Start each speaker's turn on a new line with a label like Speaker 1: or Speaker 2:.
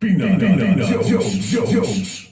Speaker 1: Peanut, peanut, Jones, Jones.